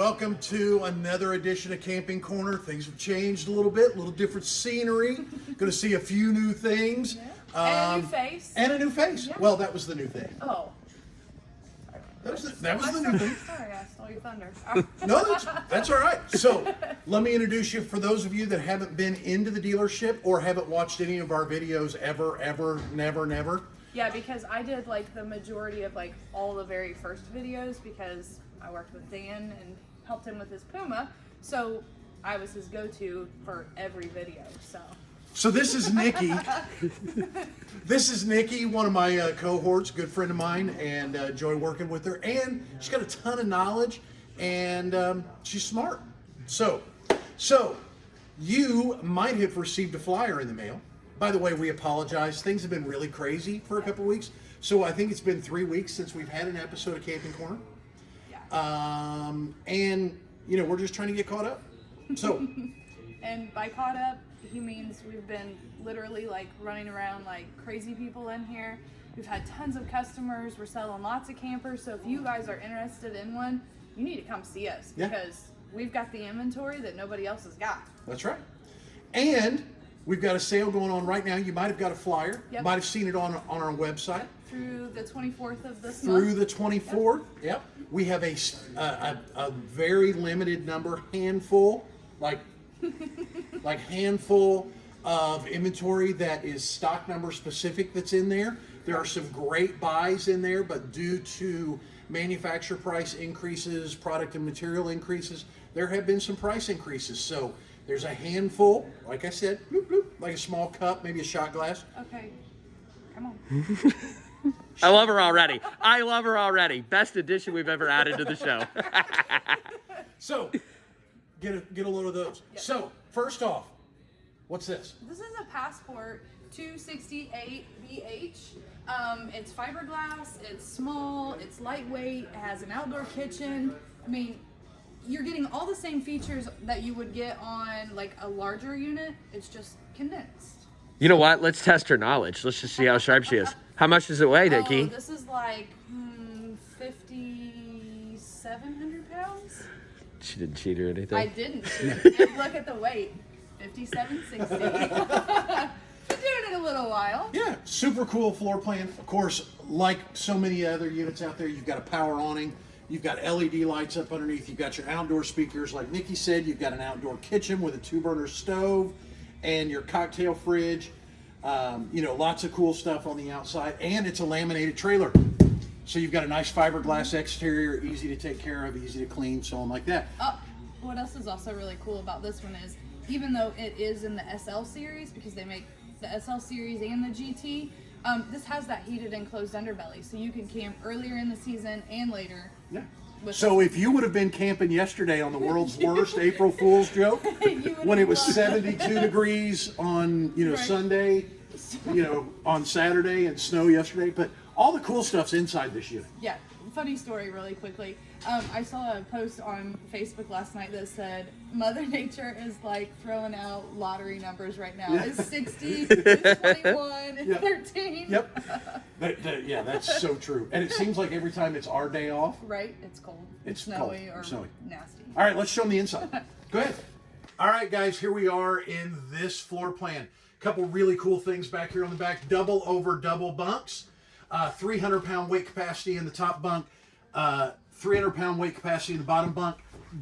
Welcome to another edition of Camping Corner. Things have changed a little bit, a little different scenery. Going to see a few new things. and a new Um, face. And a new face. Well, that was the new thing. oh. That was the, that was the new thing. Sorry, I stole your thunder. No, that's, that's all right. So, let me introduce you for those of you that haven't been into the dealership or haven't watched any of our videos ever, ever, never, never. yeah, because I did like the majority of like all the very first videos because I worked with Dan and helped him with his Puma. So I was his go-to for every video. So So this is Nikki. this is Nikki, one of my uh, cohorts, good friend of mine, and uh, enjoy working with her. And she's got a ton of knowledge, and um, she's smart. So, so you might have received a flyer in the mail. By the way, we apologize. Things have been really crazy for a couple weeks. So I think it's been three weeks since we've had an episode of Camping Corner. Um, and you know we're just trying to get caught up. So. And by caught up, he means we've been literally like running around like crazy people in here. We've had tons of customers. We're selling lots of campers. So if you guys are interested in one, you need to come see us Yeah. because we've got the inventory that nobody else has got. That's right. And we've got a sale going on right now. You might have got a flyer. Yep. Might have seen it on on our website. Through the 24th of this month. Through the 24th. Yep. We have a a very limited number, handful, like like handful of inventory that is stock number specific that's in there. There are some great buys in there, but due to manufacturer price increases, product and material increases, there have been some price increases. So there's a handful, like I said, bloop, bloop, like a small cup, maybe a shot glass. okay. Come on. I love her already. I love her already. Best addition we've ever added to the show. So get a, get a load of those. So first off, what's this? This is a Passport 268 BH. Um, it's fiberglass, it's small, it's lightweight, it has an outdoor kitchen. I mean, you're getting all the same features that you would get on like a larger unit. It's just condensed. You know what? Let's test her knowledge. Let's just see how sharp she is. How much does it weigh, Oh, Nikki? this is like hmm, 5,700 pounds. She didn't cheat or anything. I didn't. Look at the weight. 5760. Been doing it a little while. Yeah, super cool floor plan. Of course, like so many other units out there, you've got a power awning. You've got LED lights up underneath. You've got your outdoor speakers. Like Nikki said, you've got an outdoor kitchen with a two burner stove and your cocktail fridge. Um, you know, lots of cool stuff on the outside. And it's a laminated trailer. So you've got a nice fiberglass exterior, easy to take care of, easy to clean, so on like that. Oh, what else is also really cool about this one is even though it is in the SL series because they make the SL series and the GT, um, this has that heated enclosed underbelly, so you can camp earlier in the season and later. Yeah. So if you would have been camping yesterday on the world's worst April Fool's joke, when it was loved 72 degrees on you know Right. Sunday, you know on Saturday and snow yesterday, but all the cool stuff's inside this unit. Yeah, funny story, really quickly. Um, I saw a post on Facebook last night that said Mother Nature is like throwing out lottery numbers right now. Yeah. It's 60, it's 21, it's Yeah. 13. Yep. That- that- yeah, that's so true. And it seems like every time it's our day off. Right? It's cold. It's snowy cold, or snowy. nasty. All right, let's show them the inside. Go ahead. All right, guys, here we are in this floor plan. A couple really cool things back here on the back. Double over double bunks. Uh, 300 pound weight capacity in the top bunk. Uh, 300 pound weight capacity in the bottom bunk.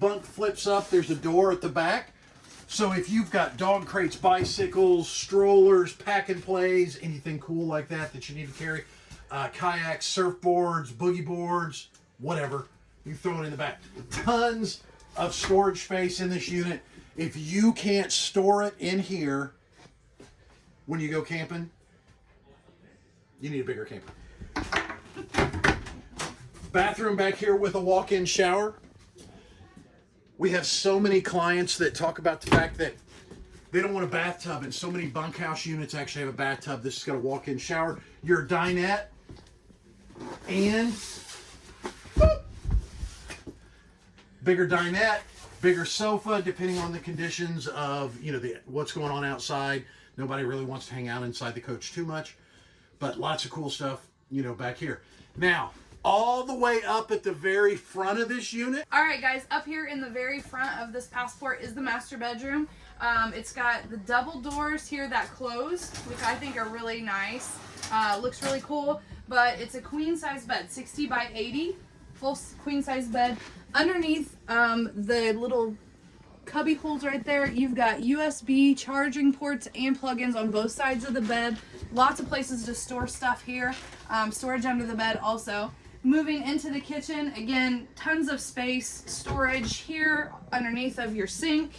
Bunk flips up. There's a door at the back. So if you've got dog crates, bicycles, strollers, pack and plays, anything cool like that that you need to carry, uh, kayaks, surfboards, boogie boards, whatever, you throw it in the back. Tons of storage space in this unit. If you can't store it in here when you go camping, you need a bigger camper. Bathroom back here with a walk-in shower. We have so many clients that talk about the fact that they don't want a bathtub, and so many bunkhouse units actually have a bathtub. This has got a walk-in shower. Your dinette and boop, bigger dinette, bigger sofa, depending on the conditions of you know the what's going on outside. Nobody really wants to hang out inside the coach too much, but lots of cool stuff you know back here. Now, all the way up at the very front of this unit. All right, guys, up here in the very front of this passport is the master bedroom. Um, it's got the double doors here that close, which I think are really nice. Uh, looks really cool, but it's a queen size bed, 60 by 80, full queen size bed. Underneath um, the little cubby holes right there, you've got USB charging ports and plugins on both sides of the bed. Lots of places to store stuff here. Um, storage under the bed also. Moving into the kitchen, again, tons of space, storage here underneath of your sink.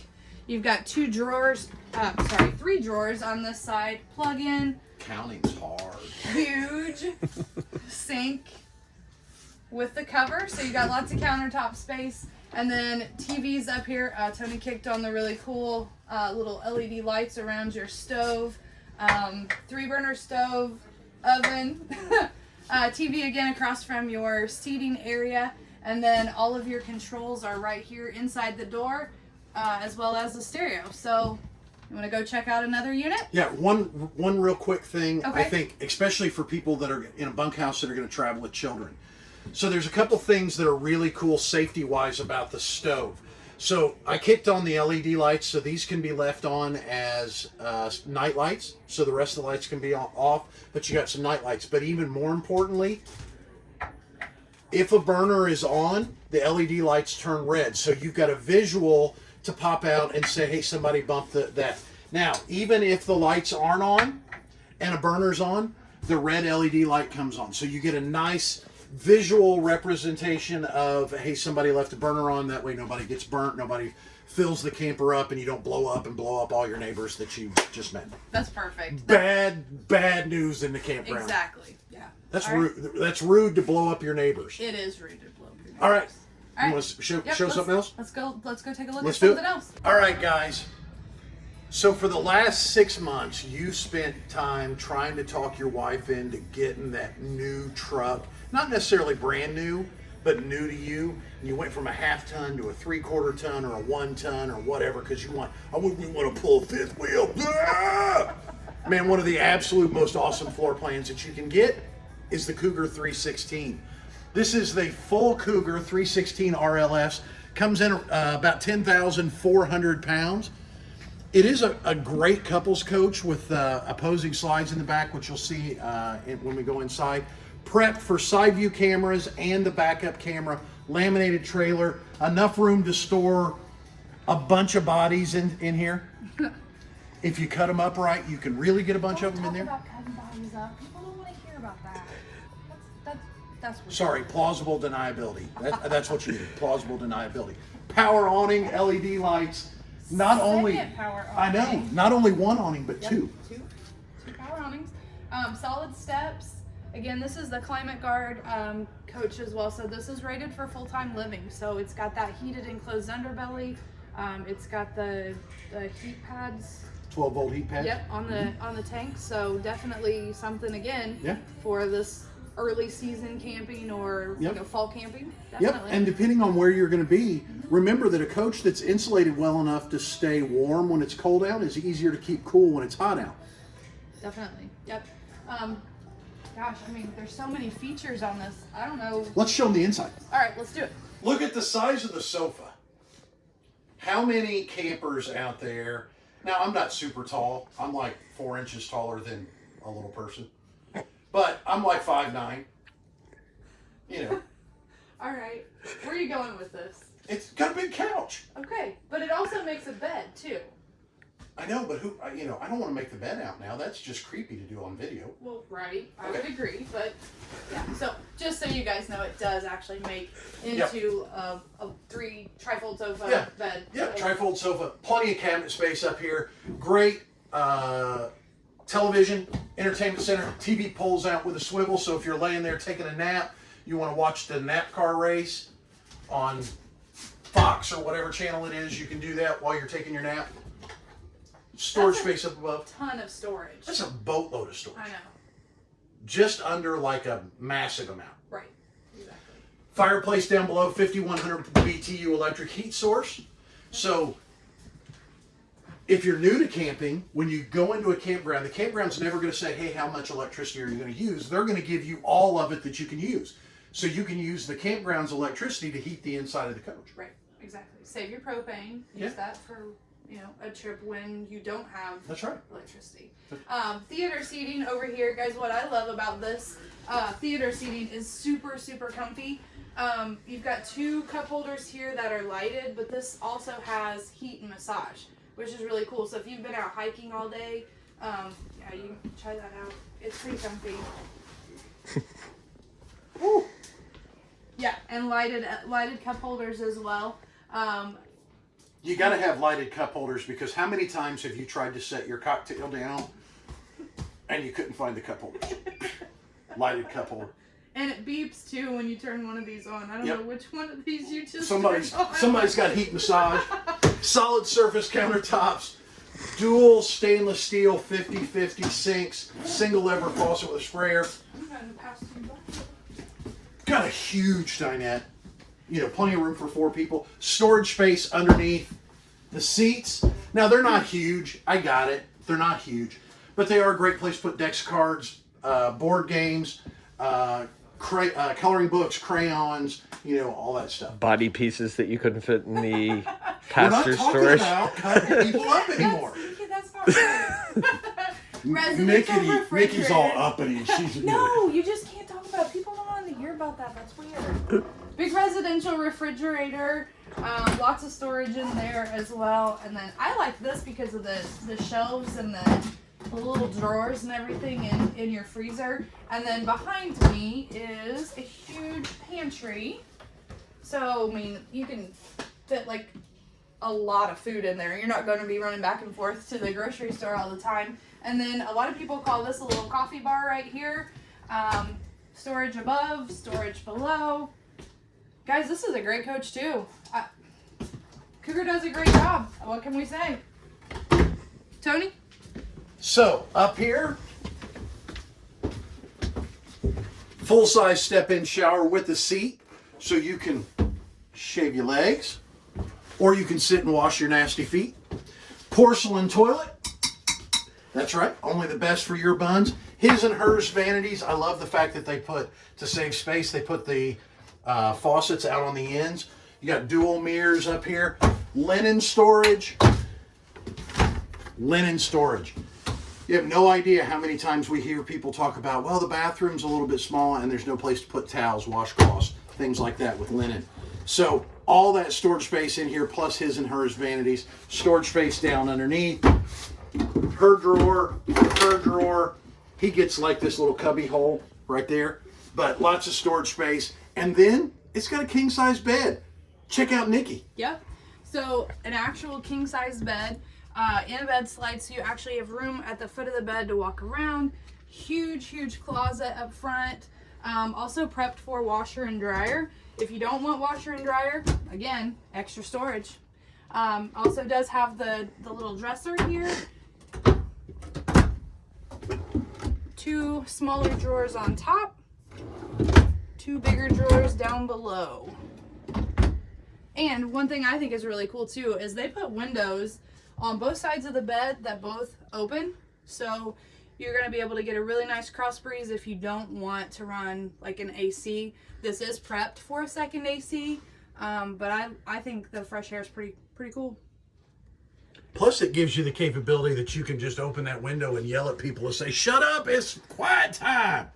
You've got two drawers, uh, sorry, three drawers on this side. Plug in, Counting's hard. huge sink with the cover. So you got lots of countertop space. And then TVs up here. Uh, Tony kicked on the really cool uh, little LED lights around your stove. Um, three burner stove, oven, uh, TV again across from your seating area. And then all of your controls are right here inside the door, uh, as well as the stereo. So you want to go check out another unit? Yeah, one one real quick thing. I think, especially for people that are in a bunkhouse that are going to travel with children. So there's a couple things that are really cool safety wise about the stove. So I kicked on the LED lights, so these can be left on as uh, night lights, so the rest of the lights can be off. But you got some night lights. But even more importantly, if a burner is on, the LED lights turn red. So you've got a visual to pop out and say, hey, somebody bumped the, that. Now, even if the lights aren't on and a burner's on, the red LED light comes on. So you get a nice visual representation of, hey, somebody left a burner on. That way nobody gets burnt, nobody fills the camper up, and you don't blow up and blow up all your neighbors that you just met. That's perfect. Bad, bad news in the campground. Exactly. Yeah. That's All right. rude. That's rude to blow up your neighbors. It is rude to blow your All right. neighbors. All You want to show, Yep, show something else? Let's go. Let's go take a look Let's at do something it. else. All right, guys. So for the last six months, you spent time trying to talk your wife into getting that new truck. Not necessarily brand new, but new to you. And you went from a half ton to a three quarter ton or a one ton or whatever because you want. I we want to pull a fifth wheel. Ah! Man, one of the absolute most awesome floor plans that you can get is the Cougar 316. This is the full Cougar 316 RLS. Comes in uh, about 10,400 pounds. It is a, a great couples coach with uh, opposing slides in the back, which you'll see uh, when we go inside. Prepped for side view cameras and the backup camera. Laminated trailer. Enough room to store a bunch of bodies in, in here. if you cut them up right, you can really get a bunch of them in there. about cutting bodies up. People don't want to hear about that. That's that's that's. Sorry, plausible deniability. That, that's what you need. Plausible deniability. Power awning, LED lights. Not only Second power I know, not only one awning, but Yep, two. Two, two power awnings. Um, solid steps. Again, this is the Climate Guard um, coach as well. So this is rated for full-time living. So it's got that heated enclosed underbelly. Um, it's got the the heat pads. 12 volt heat pad. Yep, on the on the tank. So definitely something again Yeah. for this early season camping or Yep. you know fall camping. Yep, Definitely. and depending on where you're going to be, remember that a coach that's insulated well enough to stay warm when it's cold out is easier to keep cool when it's hot out. Definitely. Yep. Um, gosh, I mean, there's so many features on this. I don't know. Let's show them the inside. All right, let's do it. Look at the size of the sofa. How many campers out there? Now, I'm not super tall. I'm like four inches taller than a little person, but I'm like five nine. You know, All right. Where are you going with this? it's got a big couch. Okay, but it also makes a bed too. I know, but who? You know, I don't want to make the bed out now. That's just creepy to do on video. Well, right. I would agree, but yeah. So just so you guys know, it does actually make into a, a three trifold sofa Yeah. bed. Yeah, So- trifold sofa, plenty of cabinet space up here. Great uh, television, entertainment center. TV pulls out with a swivel, so if you're laying there taking a nap, you want to watch the NASCAR race on Fox or whatever channel it is, you can do that while you're taking your nap. Storage That's space up above. Ton of storage. That's a boatload of storage. I know. Just under like a massive amount. Right. Exactly. Fireplace down below, 5100 BTU electric heat source. So, if you're new to camping, when you go into a campground, the campground's never going to say, hey, how much electricity are you going to use? They're going to give you all of it that you can use. So you can use the campground's electricity to heat the inside of the coach. Right, exactly. Save your propane. Use Yeah. that for you know a trip when you don't have That's right. electricity. Um, theater seating over here, guys. What I love about this uh, theater seating is super super comfy. Um, you've got two cup holders here that are lighted, but this also has heat and massage, which is really cool. So if you've been out hiking all day, um, yeah, you can try that out. It's pretty comfy. Woo. Yeah, and lighted lighted cup holders as well. Um, You got to have lighted cup holders because how many times have you tried to set your cocktail down and you couldn't find the cup holders? lighted cup holder. And it beeps too when you turn one of these on. I don't Yep. know which one of these you just Somebody's on. somebody's got heat massage. Solid surface countertops. Dual stainless steel 50-50 sinks. Single lever faucet with a sprayer. I'm trying to pass. Got a huge dinette. You know, plenty of room for four people. Storage space underneath. The seats. Now they're not huge. I got it. They're not huge, but they are a great place to put decks, cards, uh, board games, uh, cray- uh, coloring books, crayons. You know, all that stuff. Body pieces that you couldn't fit in the We're not talking storage. about people up anymore. That's, that's not right. Mickey, Mickey's all uppity. She's No, you just can't talk about. it. People don't want to hear about that. That's weird. Big residential refrigerator. Um, lots of storage in there as well. And then I like this because of the the shelves and the, the little drawers and everything in in your freezer. And then behind me is a huge pantry. So I mean, you can fit like a lot of food in there. You're not going to be running back and forth to the grocery store all the time. And then a lot of people call this a little coffee bar right here. Um, storage above, storage below. Guys, this is a great coach too. I, Cougar does a great job. What can we say? Tony? So up here, full size step in shower with a seat, so you can shave your legs, or you can sit and wash your nasty feet. Porcelain toilet. That's right, only the best for your buns. His and hers vanities. I love the fact that they put to save space. They put the uh, faucets out on the ends. You got dual mirrors up here. Linen storage. Linen storage. You have no idea how many times we hear people talk about, well, the bathroom's a little bit small and there's no place to put towels, washcloths, things like that with linen. So all that storage space in here, plus his and hers vanities, storage space down underneath, her drawer, her drawer. He gets like this little cubby hole right there, but lots of storage space. And then it's got a king size bed. Check out Nikki. Yep. So an actual king size bed uh, in a bed slide, so you actually have room at the foot of the bed to walk around. Huge, huge closet up front. Um, also prepped for washer and dryer. If you don't want washer and dryer, again, extra storage. Um, also does have the the little dresser here. Two smaller drawers on top. Two bigger drawers down below. And one thing I think is really cool too is they put windows on both sides of the bed that both open. So you're going to be able to get a really nice cross breeze if you don't want to run like an AC. This is prepped for a second AC, um, but I, I think the fresh air is pretty pretty cool. Plus, it gives you the capability that you can just open that window and yell at people and say, "Shut up! It's quiet time."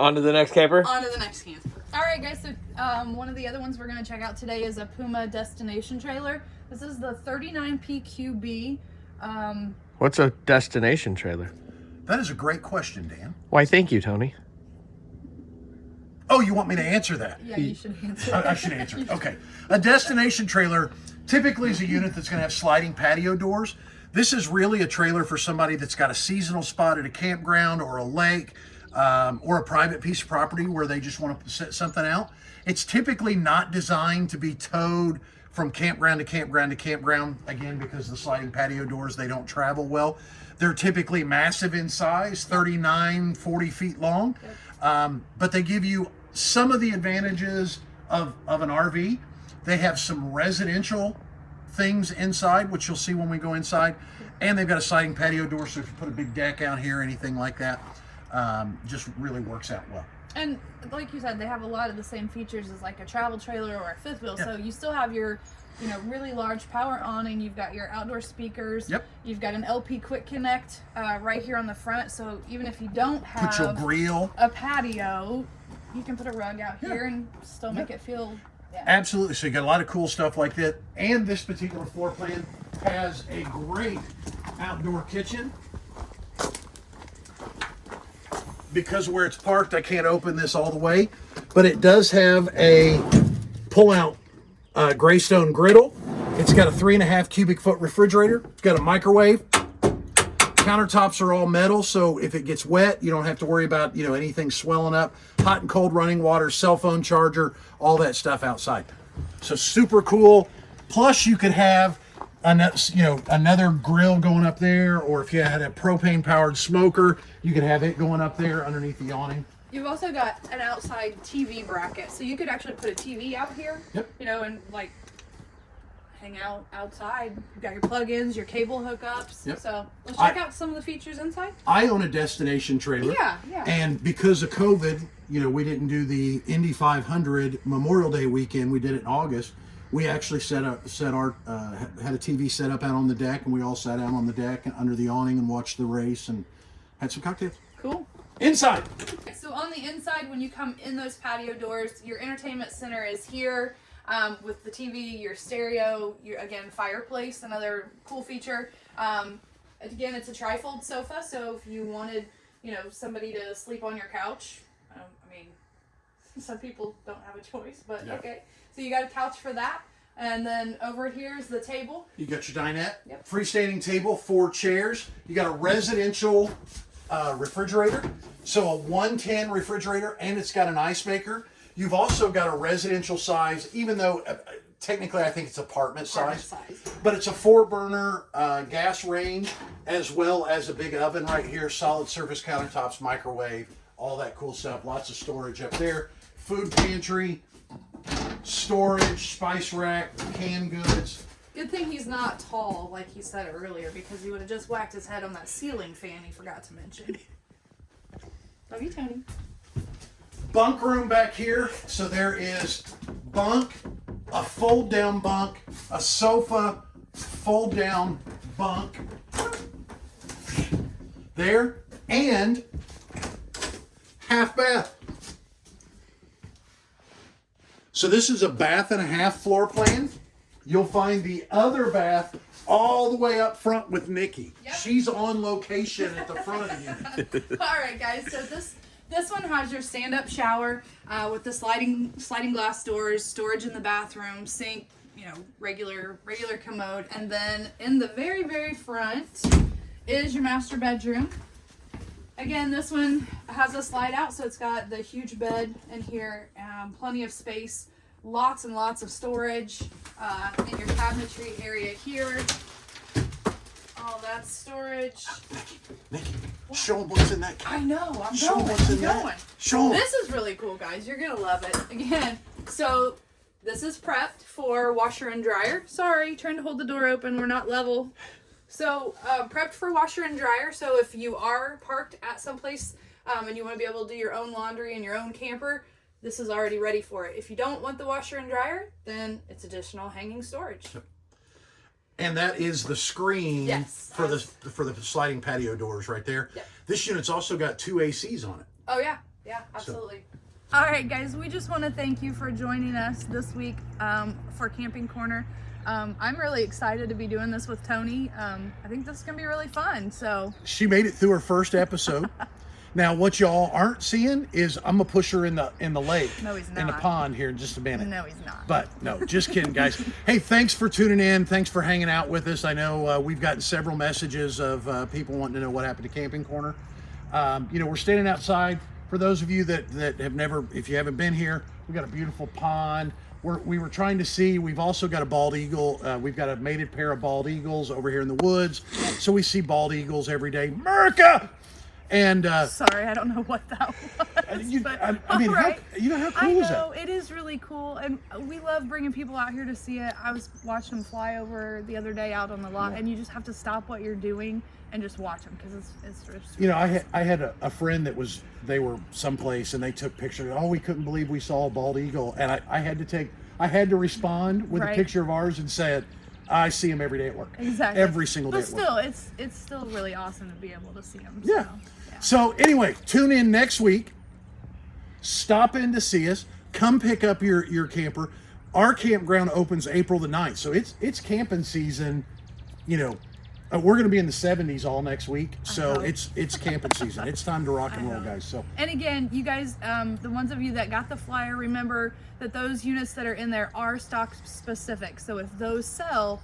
On to the next camper. On to the next camper. All right, guys. So um, one of the other ones we're going to check out today is a Puma destination trailer. This is the 39PQB. Um, What's a destination trailer? That is a great question, Dan. Why, thank you, Tony. Oh, you want me to answer that? yeah, you should answer. I, I should answer. it. Okay. A destination trailer typically is a unit that's going to have sliding patio doors. This is really a trailer for somebody that's got a seasonal spot at a campground or a lake um, or a private piece of property where they just want to set something out. It's typically not designed to be towed from campground to campground to campground, again, because the sliding patio doors, they don't travel well. They're typically massive in size, 39, 40 feet long, um, but they give you some of the advantages of, of an RV. They have some residential things inside, which you'll see when we go inside. And they've got a sliding patio door, so if you put a big deck out here, anything like that, um, just really works out well. And like you said, they have a lot of the same features as like a travel trailer or a fifth wheel. So you still have your, you know, really large power awning. And you've got your outdoor speakers. Yep. You've got an LP Quick Connect uh, right here on the front. So even if you don't have Put your grill. a patio, you can put a rug out here and still make it feel. Absolutely. So you got a lot of cool stuff like that. And this particular floor plan has a great outdoor kitchen. Because where it's parked, I can't open this all the way, but it does have a pull-out uh, Greystone griddle. It's got a three and a half cubic foot refrigerator. It's got a microwave. Countertops are all metal, so if it gets wet, you don't have to worry about you know anything swelling up. Hot and cold running water, cell phone charger, all that stuff outside. So super cool. Plus, you could have you know another grill going up there, or if you had a propane powered smoker, you could have it going up there underneath the awning. You've also got an outside TV bracket, so you could actually put a TV out here. Yep. You know, and like hang out outside. You've got your plugins, your cable hookups. Yep. So let's I- check out some of the features inside. I own a destination trailer. Yeah, yeah. And because of COVID, you know, we didn't do the Indy 500 Memorial Day weekend. We did it in August. We actually set up, set our, uh, had a TV set up out on the deck, and we all sat out on the deck and under the awning and watched the race and had some cocktails. Cool. Inside, So on the inside, when you come in those patio doors, your entertainment center is here um, with the TV, your stereo, your again fireplace, another cool feature. Um, again, it's a trifold sofa, so if you wanted, you know, somebody to sleep on your couch, um, I mean, some people don't have a choice, but Yeah. okay. So you got a couch for that, and then over here is the table. you got your dinette, Yep. freestanding table, four chairs. You got a residential uh, refrigerator, so a 110 refrigerator, and it's got an ice maker. You've also got a residential size, even though uh, technically I think it's apartment Apartment size. size. But it's a four burner uh, gas range as well as a big oven right here, solid surface countertops, microwave, all that cool stuff. Lots of storage up there. Food pantry, storage, spice rack, canned goods. Good thing he's not tall, like he said earlier, because he would have just whacked his head on that ceiling fan he forgot to mention. Love you, Tony. Bunk room back here. So there is bunk, a fold down bunk, a sofa, fold down bunk there, and half bath. So this is a bath and a half floor plan. You'll find the other bath all the way up front with Nikki. Yep. She's on location at the front of you. All right, guys. So this this one has your stand-up shower uh, with the sliding sliding glass doors, storage in the bathroom, sink, you know, regular regular commode, and then in the very very front is your master bedroom. Again, this one has a slide out, so it's got the huge bed in here, um, plenty of space, lots and lots of storage uh, in your cabinetry area here. All that storage. Nikki, show them what's in that. I know. I'm Show going. what's I'm in that. going. Show 'em. This is really cool, guys. You're gonna love it. Again, so this is prepped for washer and dryer. Sorry, trying to hold the door open. We're not level. So uh, prepped for washer and dryer. So if you are parked at some place um, and you want to be able to do your own laundry in your own camper, this is already ready for it. If you don't want the washer and dryer, then it's additional hanging storage. Yep. And that is the screen Yes. for the for the sliding patio doors right there. Yep. This unit's also got two ACs on it. Oh yeah, yeah, absolutely. All right, guys, we just want to thank you for joining us this week um, for Camping Corner. Um, I'm really excited to be doing this with Tony. Um, I think this is gonna be really fun. So She made it through her first episode. now what y'all aren't seeing is I'm gonna push her in the in the lake. No, he's In the pond here in just a minute. no, he's not. But no, just kidding, guys. hey, thanks for tuning in. Thanks for hanging out with us. I know uh, we've gotten several messages of uh, people wanting to know what happened to Camping Corner. Um, you know, we're standing outside. For those of you that that have never, if you haven't been here, we got a beautiful pond. We're, we were trying to see. We've also got a bald eagle. Uh, we've got a mated pair of bald eagles over here in the woods. So we see bald eagles every day. Merca! And uh, Sorry, I don't know what that was. you, but, I, I mean, how, you know how I cool is that? know it is really cool, and we love bringing people out here to see it. I was watching them fly over the other day out on the lot, and you just have to stop what you're doing and just watch them because it's it's just You know, I had I had a, a friend that was they were someplace and they took pictures. Oh, we couldn't believe we saw a bald eagle, and I, I had to take I had to respond with a picture of ours and said, I see him every day at work. exactly Every single day But at work. still, it's it's still really awesome to be able to see them. Yeah. So, yeah. So anyway, tune in next week. Stop in to see us. Come pick up your your camper. Our campground opens April the 9th. So it's it's camping season, you know. Uh, we're going to be in the 70s all next week. So it's it's camping season. It's time to rock and roll, guys. So And again, you guys, um, the ones of you that got the flyer, remember that those units that are in there are stock specific. So if those sell,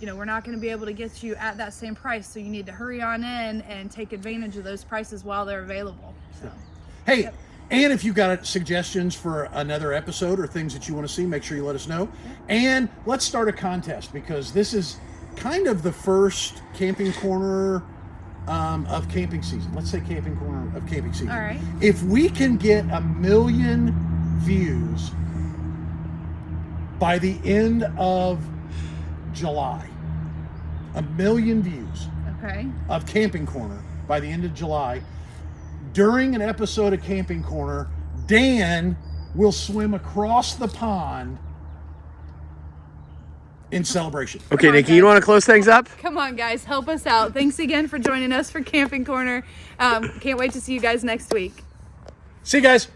you know, we're not going to be able to get you at that same price. So you need to hurry on in and take advantage of those prices while they're available. So Hey, and if you've got suggestions for another episode or things that you want to see, make sure you let us know. And let's start a contest because this is kind of the first camping corner um, of camping season. Let's say camping corner of camping season. All right. If we can get a million views by the end of July, a million views okay, of Camping Corner by the end of July. During an episode of Camping Corner, Dan will swim across the pond in celebration. Okay, on, Nikki, you want to close things up? come on, guys, help us out. Thanks again for joining us for Camping Corner. Um, can't wait to see you guys next week. See you guys.